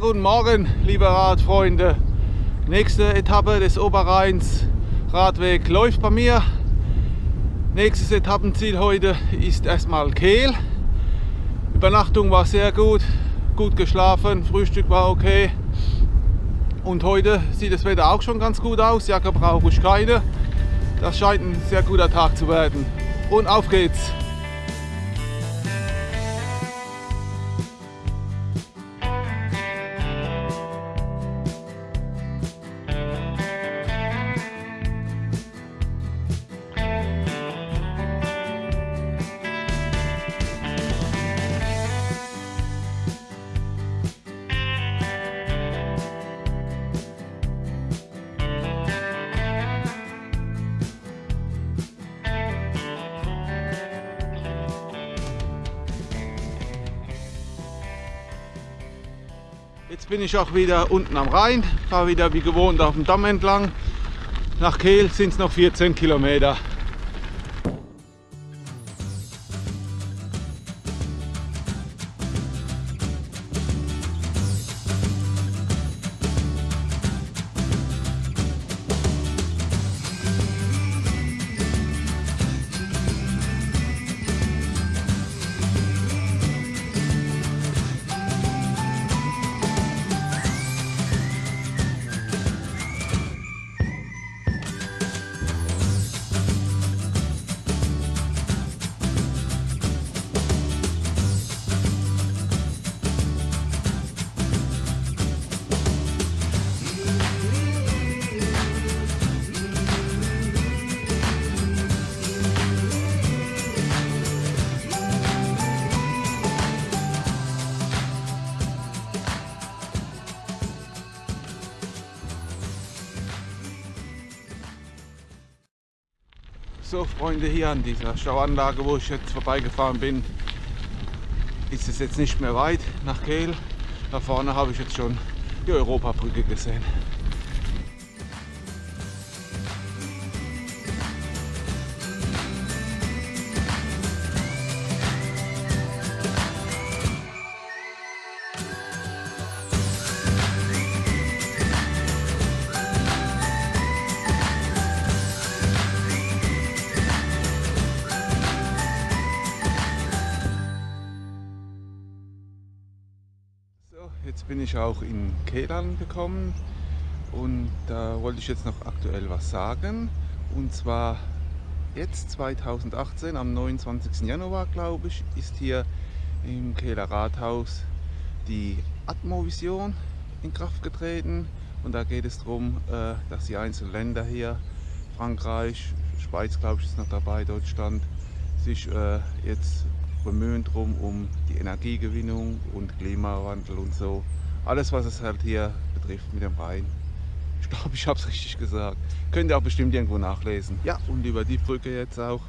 Guten Morgen, liebe Radfreunde. Nächste Etappe des Oberrheins Radweg läuft bei mir. Nächstes Etappenziel heute ist erstmal Kehl. Übernachtung war sehr gut, gut geschlafen, Frühstück war okay. Und heute sieht das Wetter auch schon ganz gut aus. Jacke brauche ich keine. Das scheint ein sehr guter Tag zu werden. Und auf geht's! Ich auch wieder unten am Rhein, fahre wieder wie gewohnt auf dem Damm entlang. Nach Kehl sind es noch 14 Kilometer. So Freunde, hier an dieser Stauanlage, wo ich jetzt vorbeigefahren bin, ist es jetzt nicht mehr weit nach Kehl. Da vorne habe ich jetzt schon die Europabrücke gesehen. Kehl angekommen und da wollte ich jetzt noch aktuell was sagen. Und zwar jetzt 2018, am 29. Januar glaube ich, ist hier im Kehler Rathaus die Atmovision in Kraft getreten. Und da geht es darum, äh, dass die einzelnen Länder hier, Frankreich, Schweiz glaube ich ist noch dabei, Deutschland, sich äh, jetzt bemühen drum um die Energiegewinnung und Klimawandel und so. Alles was es halt hier betrifft mit dem Rhein. Ich glaube, ich habe es richtig gesagt. Könnt ihr auch bestimmt irgendwo nachlesen. Ja, und über die Brücke jetzt auch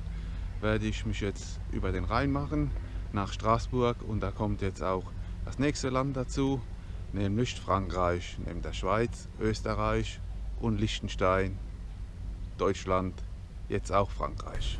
werde ich mich jetzt über den Rhein machen nach Straßburg und da kommt jetzt auch das nächste Land dazu, nämlich Frankreich, neben der Schweiz, Österreich und Liechtenstein, Deutschland, jetzt auch Frankreich.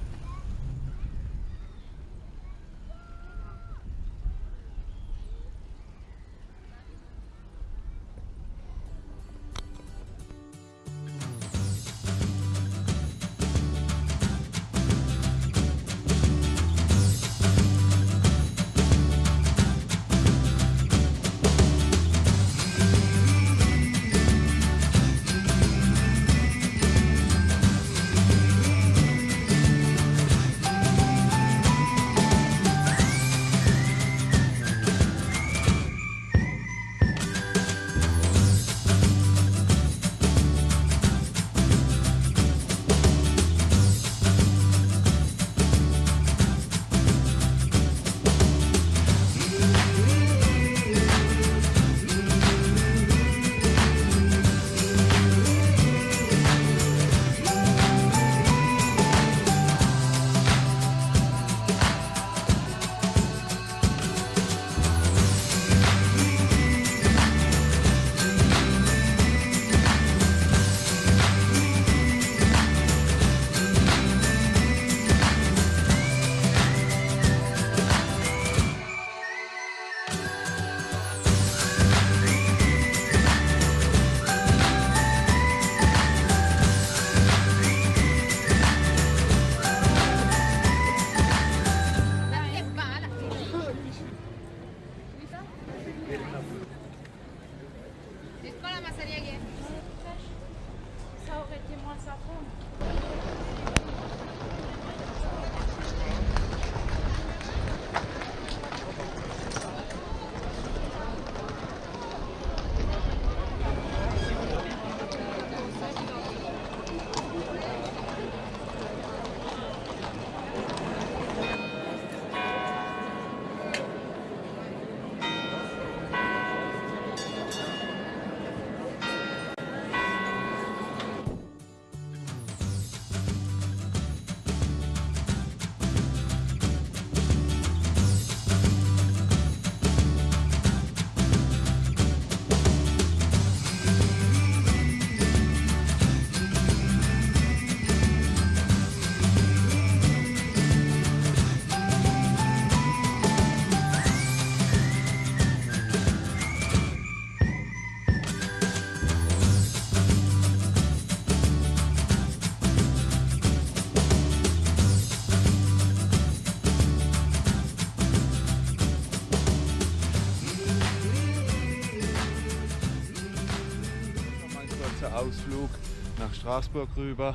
Straßburg rüber.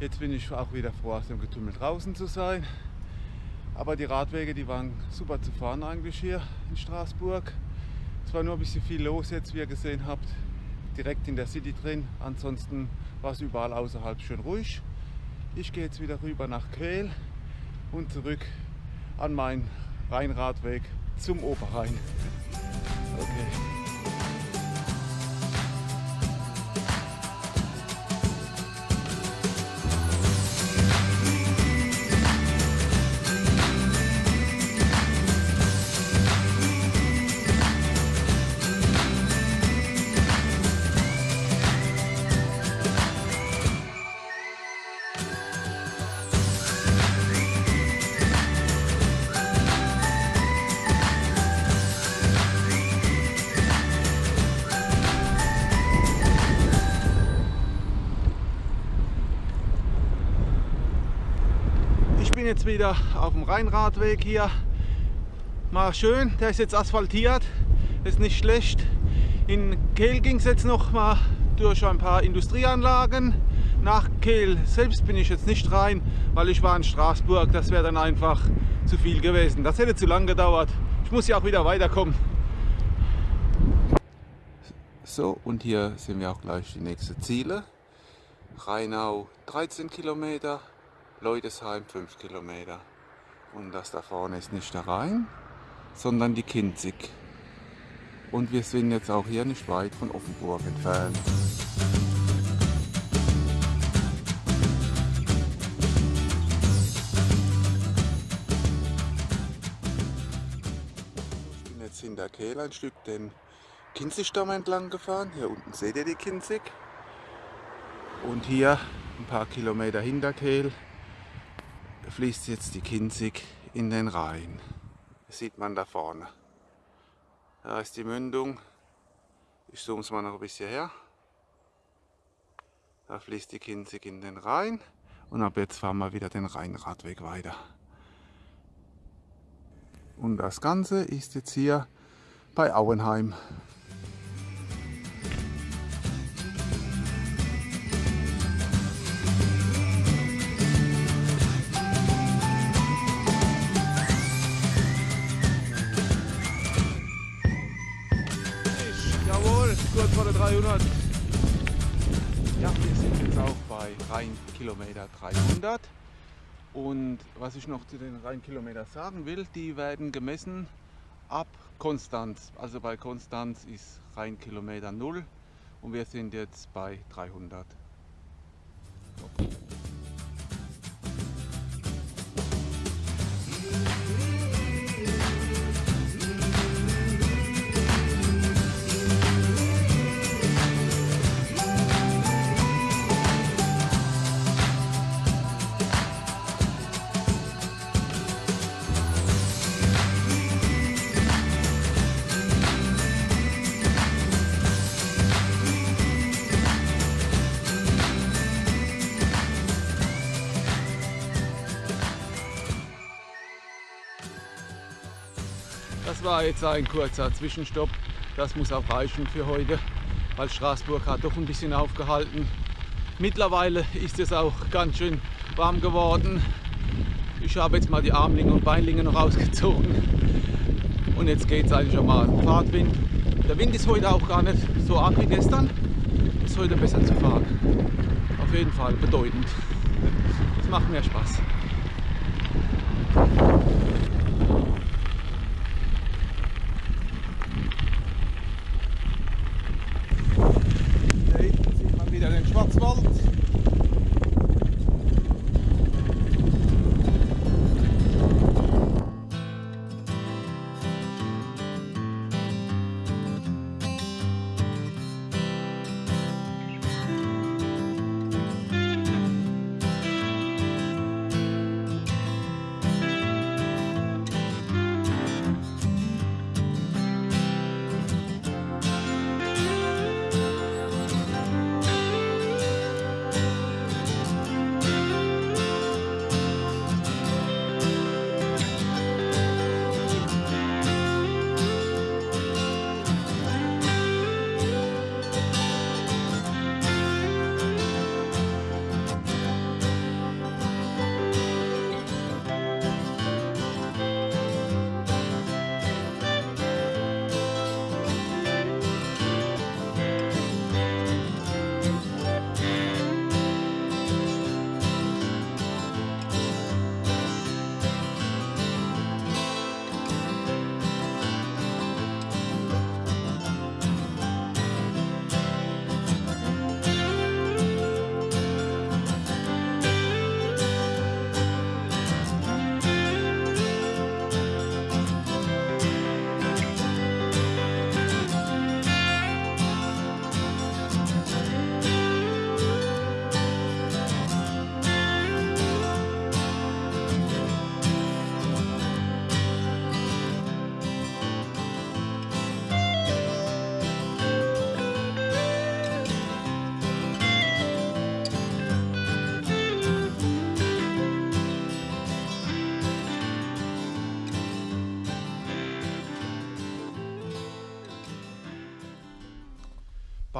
Jetzt bin ich auch wieder froh, aus dem Getümmel draußen zu sein. Aber die Radwege, die waren super zu fahren eigentlich hier in Straßburg. Es war nur ein bisschen viel los jetzt, wie ihr gesehen habt, direkt in der City drin. Ansonsten war es überall außerhalb schön ruhig. Ich gehe jetzt wieder rüber nach Kehl und zurück an meinen Rheinradweg zum Oberrhein. Okay. Jetzt wieder auf dem Rheinradweg hier. Mal schön, der ist jetzt asphaltiert, ist nicht schlecht. In Kehl ging es jetzt noch mal durch ein paar Industrieanlagen. Nach Kehl selbst bin ich jetzt nicht rein, weil ich war in Straßburg. Das wäre dann einfach zu viel gewesen. Das hätte zu lang gedauert. Ich muss ja auch wieder weiterkommen. So, und hier sehen wir auch gleich die nächsten Ziele. Rheinau 13 Kilometer, Leudesheim 5 Kilometer. Und das da vorne ist nicht der Rhein, sondern die Kinzig. Und wir sind jetzt auch hier nicht weit von Offenburg entfernt. Ich bin jetzt hinter Kehl ein Stück den Kinzigstamm entlang gefahren. Hier unten seht ihr die Kinzig. Und hier ein paar Kilometer hinter Kehl fließt jetzt die Kinzig in den Rhein. Das sieht man da vorne. Da ist die Mündung. Ich zoome es mal noch ein bisschen her. Da fließt die Kinzig in den Rhein. Und ab jetzt fahren wir wieder den Rheinradweg weiter. Und das Ganze ist jetzt hier bei Auenheim. Vor der 300. Ja, wir sind jetzt auch bei Rheinkilometer 300. Und was ich noch zu den Rheinkilometern sagen will, die werden gemessen ab Konstanz. Also bei Konstanz ist Rheinkilometer 0 und wir sind jetzt bei 300. Okay. War jetzt ein kurzer Zwischenstopp. Das muss auch reichen für heute, weil Straßburg hat doch ein bisschen aufgehalten. Mittlerweile ist es auch ganz schön warm geworden. Ich habe jetzt mal die Armlinge und Beinlinge noch ausgezogen. Und jetzt geht es eigentlich schon mal Fahrtwind. Der Wind ist heute auch gar nicht so arg wie gestern. Ist heute besser zu fahren. Auf jeden Fall bedeutend. Das macht mehr Spaß.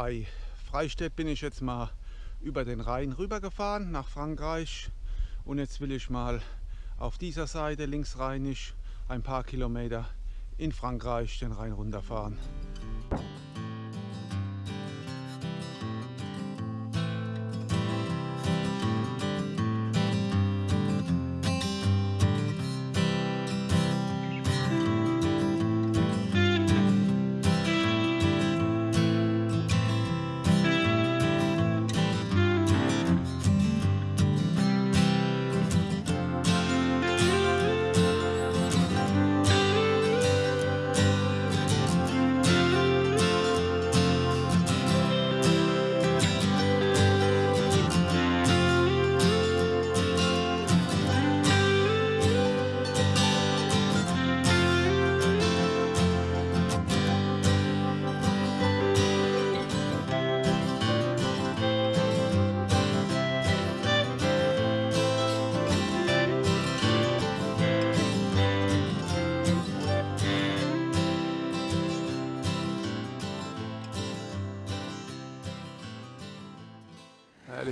Bei Freistädt bin ich jetzt mal über den Rhein rübergefahren nach Frankreich und jetzt will ich mal auf dieser Seite linksrheinisch ein paar Kilometer in Frankreich den Rhein runterfahren.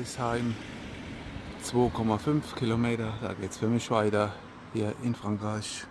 Hildesheim 2,5 Kilometer, da geht es für mich weiter hier in Frankreich.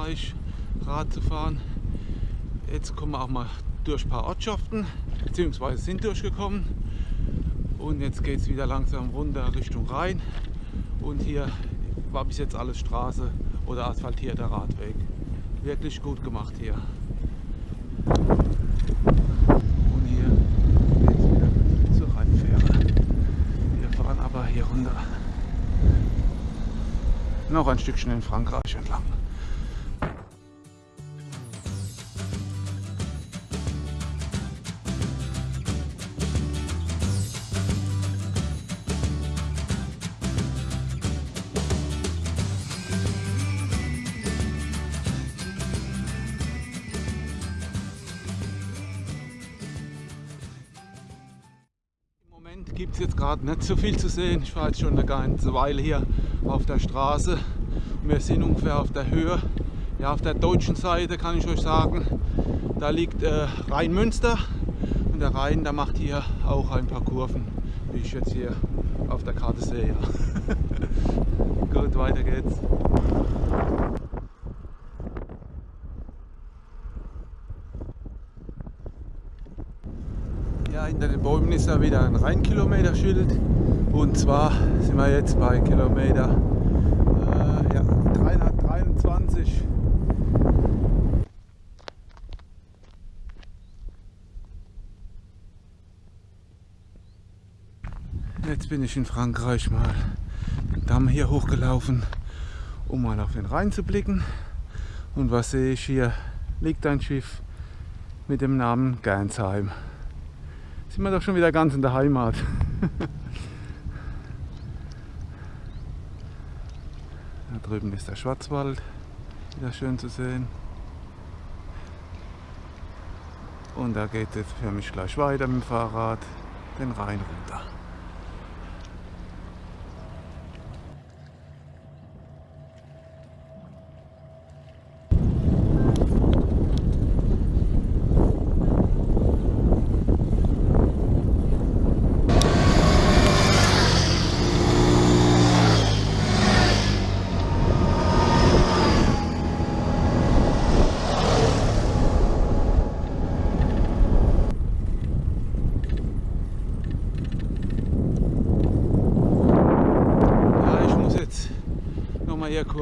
Frankreich Rad zu fahren. Jetzt kommen wir auch mal durch ein paar Ortschaften, beziehungsweise sind durchgekommen. Und jetzt geht es wieder langsam runter Richtung Rhein. Und hier war bis jetzt alles Straße oder asphaltierter Radweg. Wirklich gut gemacht hier. Und hier geht es wieder zur Rheinfähre. Wir fahren aber hier runter noch ein Stückchen in Frankreich entlang. Gibt es jetzt gerade nicht so viel zu sehen. Ich fahre jetzt schon eine ganze Weile hier auf der Straße. Wir sind ungefähr auf der Höhe. Ja, auf der deutschen Seite kann ich euch sagen, da liegt äh, Rheinmünster und der Rhein, der macht hier auch ein paar Kurven, wie ich jetzt hier auf der Karte sehe. Gut, weiter geht's. Ja, hinter den Bäumen ist ja wieder ein Rheinkilometer-Schild und zwar sind wir jetzt bei Kilometer äh, ja, 323. Jetzt bin ich in Frankreich mal den Damm hier hochgelaufen, um mal auf den Rhein zu blicken. Und was sehe ich hier? Liegt ein Schiff mit dem Namen Gernsheim. Sind wir doch schon wieder ganz in der Heimat. da drüben ist der Schwarzwald, wieder schön zu sehen. Und da geht es für mich gleich weiter mit dem Fahrrad den Rhein runter.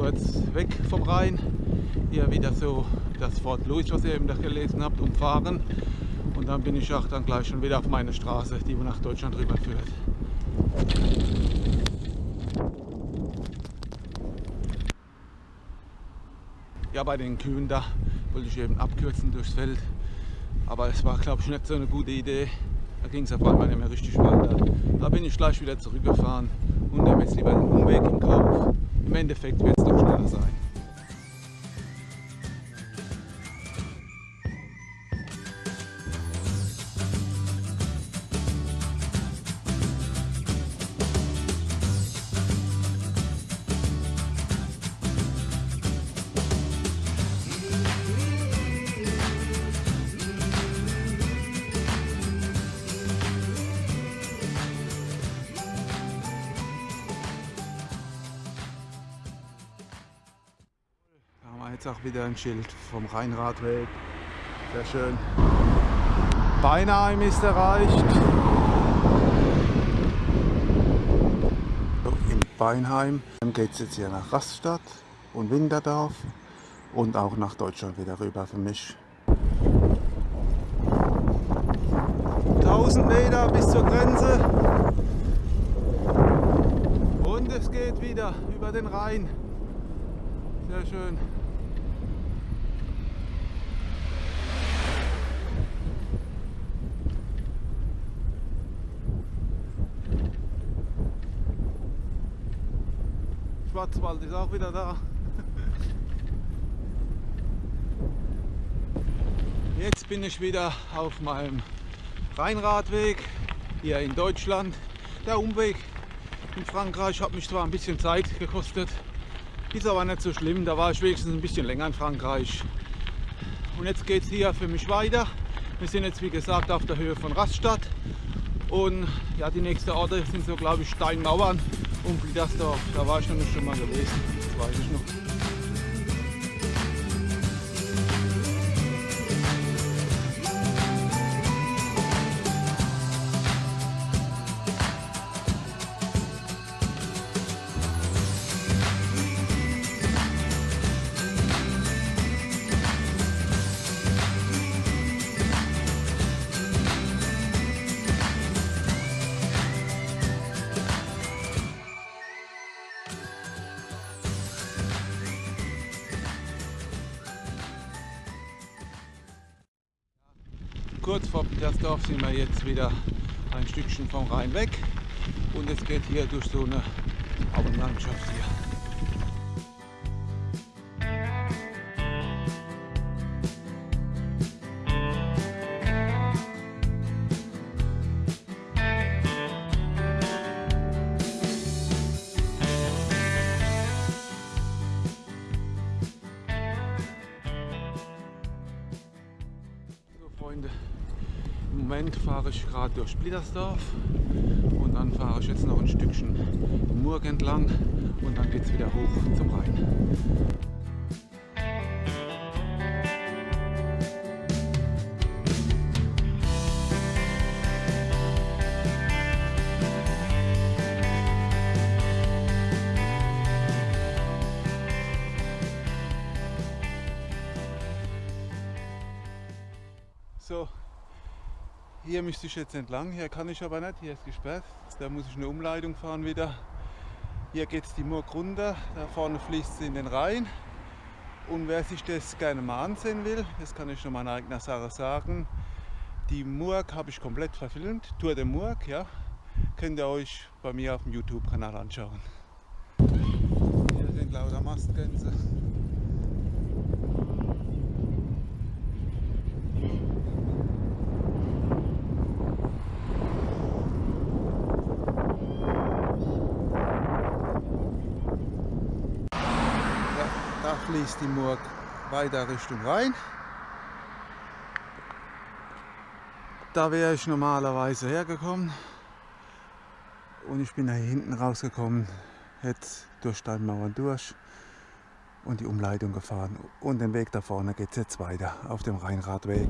Kurz weg vom Rhein. Hier wieder so das Fort Louis, was ihr eben da gelesen habt, umfahren. Und dann bin ich auch dann gleich schon wieder auf meine Straße, die nach Deutschland rüberführt. Ja, bei den Kühen da wollte ich eben abkürzen durchs Feld. Aber es war, glaube ich, nicht so eine gute Idee. Da ging es auf einmal nicht mehr richtig weiter. Da bin ich gleich wieder zurückgefahren und nehme jetzt lieber den Umweg in Kauf. Im Endeffekt wird sein. Jetzt auch wieder ein Schild vom Rheinradweg. Sehr schön. Beinheim ist erreicht. In Beinheim geht es jetzt hier nach Raststadt und Winterdorf und auch nach Deutschland wieder rüber für mich. 1000 Meter bis zur Grenze und es geht wieder über den Rhein. Sehr schön. Schwarzwald ist auch wieder da. Jetzt bin ich wieder auf meinem Rheinradweg hier in Deutschland. Der Umweg in Frankreich hat mich zwar ein bisschen Zeit gekostet, ist aber nicht so schlimm. Da war ich wenigstens ein bisschen länger in Frankreich. Und jetzt geht es hier für mich weiter. Wir sind jetzt wie gesagt auf der Höhe von Raststadt und ja, die nächsten Orte sind so glaube ich Steinmauern und Bliedersdorf. Da war ich noch nicht schon mal gewesen, das weiß ich noch. Kurz vor Petersdorf sind wir jetzt wieder ein Stückchen vom Rhein weg und es geht hier durch so eine Auenlandschaft hier. durch Splittersdorf und dann fahre ich jetzt noch ein Stückchen Murg entlang und dann geht es wieder hoch zum Rhein. So, hier müsste ich jetzt entlang, hier kann ich aber nicht, hier ist gesperrt. Da muss ich eine Umleitung fahren wieder. Hier geht es die Murg runter, da vorne fließt es in den Rhein. Und wer sich das gerne mal ansehen will, das kann ich noch in eigener Sache sagen, die Murg habe ich komplett verfilmt, Tour de Murg, ja. Könnt ihr euch bei mir auf dem YouTube-Kanal anschauen. Hier sind lauter Mastgänse. Fließt die Murg weiter Richtung Rhein. Da wäre ich normalerweise hergekommen und ich bin da hinten rausgekommen, hätte durch Steinmauern durch und die Umleitung gefahren. Und den Weg da vorne geht es jetzt weiter auf dem Rheinradweg.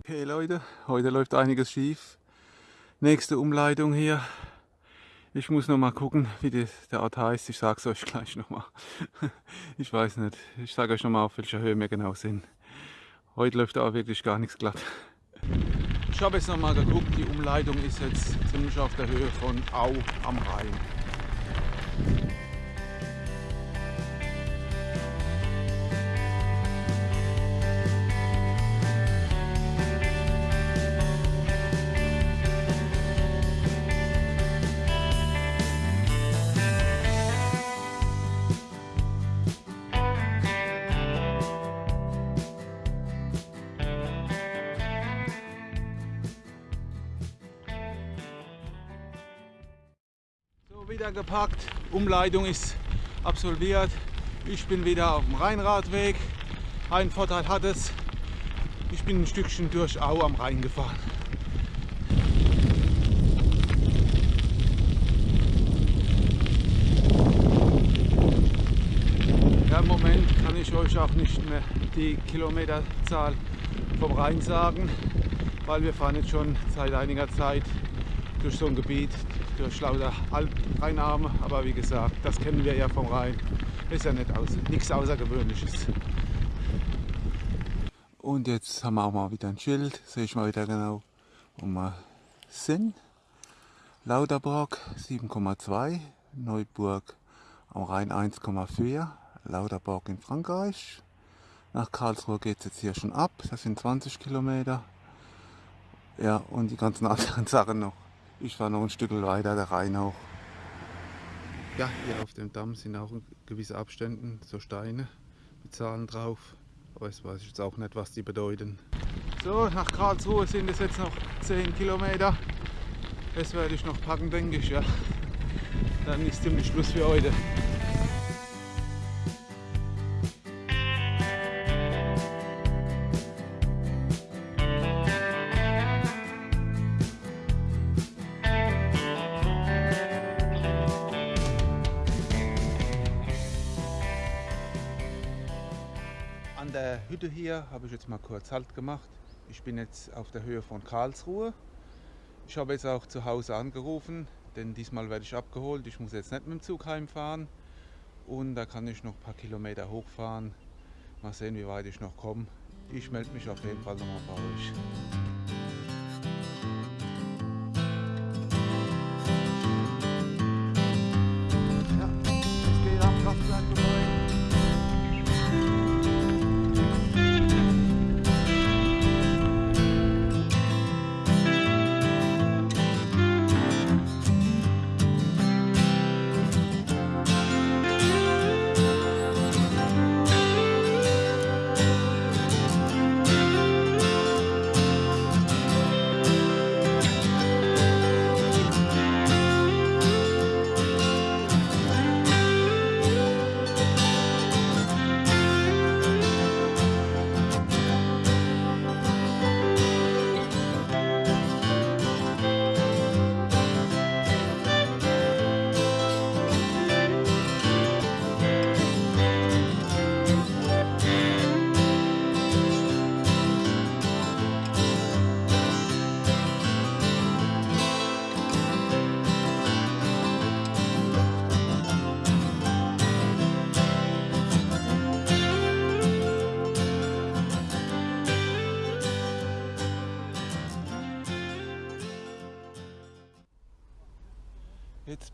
Okay Leute, heute läuft einiges schief. Nächste Umleitung hier. Ich muss noch mal gucken, wie die, der Ort heißt. Ich sage es euch gleich noch mal. Ich weiß nicht. Ich sage euch noch mal, auf welcher Höhe wir genau sind. Heute läuft da wirklich gar nichts glatt. Ich habe jetzt noch mal geguckt. Die Umleitung ist jetzt ziemlich auf der Höhe von Au am Rhein. So, wieder gepackt. Umleitung ist absolviert. Ich bin wieder auf dem Rheinradweg. Ein Vorteil hat es, ich bin ein Stückchen durch Au am Rhein gefahren. Ja, Im Moment kann ich euch auch nicht mehr die Kilometerzahl vom Rhein sagen, weil wir fahren jetzt schon seit einiger Zeit durch so ein Gebiet, durch lauter Altrheinarme. Aber wie gesagt, das kennen wir ja vom Rhein. Ist ja nicht aus, nichts Außergewöhnliches. Und jetzt haben wir auch mal wieder ein Schild. Sehe ich mal wieder genau, wo wir sind. Lauterburg 7,2, Neuburg am Rhein 1,4, Lauterburg in Frankreich. Nach Karlsruhe geht es jetzt hier schon ab, das sind 20 Kilometer. Ja, und die ganzen anderen Sachen noch. Ich fahre noch ein Stück weiter, der Rhein hoch. Ja, hier auf dem Damm sind auch in gewissen Abständen so Steine mit Zahlen drauf. Aber das weiß ich jetzt auch nicht, was die bedeuten. So, nach Karlsruhe sind es jetzt noch 10 Kilometer. Das werde ich noch packen, denke ich, ja. Dann ist ziemlich Schluss für heute. Hier habe ich jetzt mal kurz Halt gemacht. Ich bin jetzt auf der Höhe von Karlsruhe. Ich habe jetzt auch zu Hause angerufen, denn diesmal werde ich abgeholt. Ich muss jetzt nicht mit dem Zug heimfahren. Und da kann ich noch ein paar Kilometer hochfahren. Mal sehen, wie weit ich noch komme. Ich melde mich auf jeden Fall nochmal bei euch.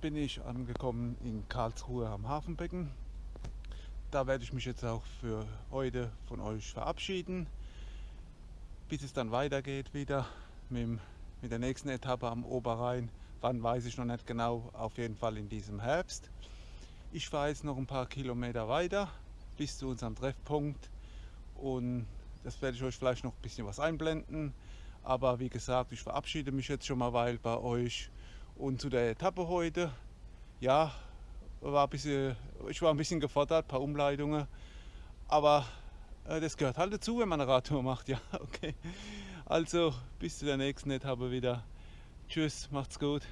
Bin ich angekommen in Karlsruhe am Hafenbecken. Da werde ich mich jetzt auch für heute von euch verabschieden, bis es dann weitergeht wieder mit, mit der nächsten Etappe am Oberrhein. Wann weiß ich noch nicht genau, auf jeden Fall in diesem Herbst. Ich fahre jetzt noch ein paar Kilometer weiter bis zu unserem Treffpunkt und das werde ich euch vielleicht noch ein bisschen was einblenden. Aber wie gesagt, ich verabschiede mich jetzt schon mal weil bei euch und zu der Etappe heute. Ja, war ein bisschen, ich war ein bisschen gefordert, ein paar Umleitungen. Aber äh, das gehört halt dazu, wenn man eine Radtour macht. Ja, okay. Also bis zu der nächsten Etappe wieder. Tschüss, macht's gut.